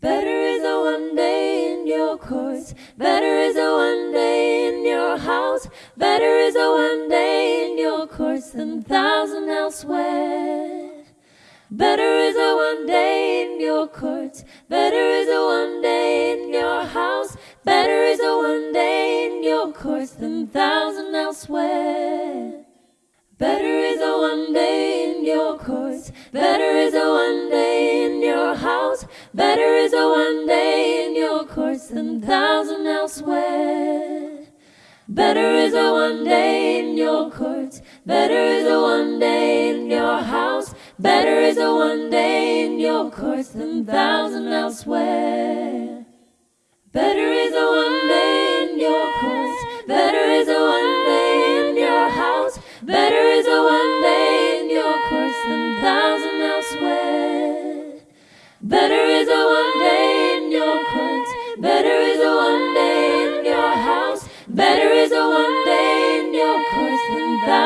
Better is a one day in your courts. Better is a one day in your house. Better is a one day in your courts than thousand elsewhere. Better is a one day in your courts. Better is a one day in your house. Better is a one day in your courts than thousand elsewhere. Better is a one day in your courts. Better is a one day Better is a one day in your courts than thousand elsewhere. Better is a one day in your courts. Better is a one day in your house. Better is a one day in your courts than thousand elsewhere. Better is a one day in your house. Better is a one day in your course than elsewhere.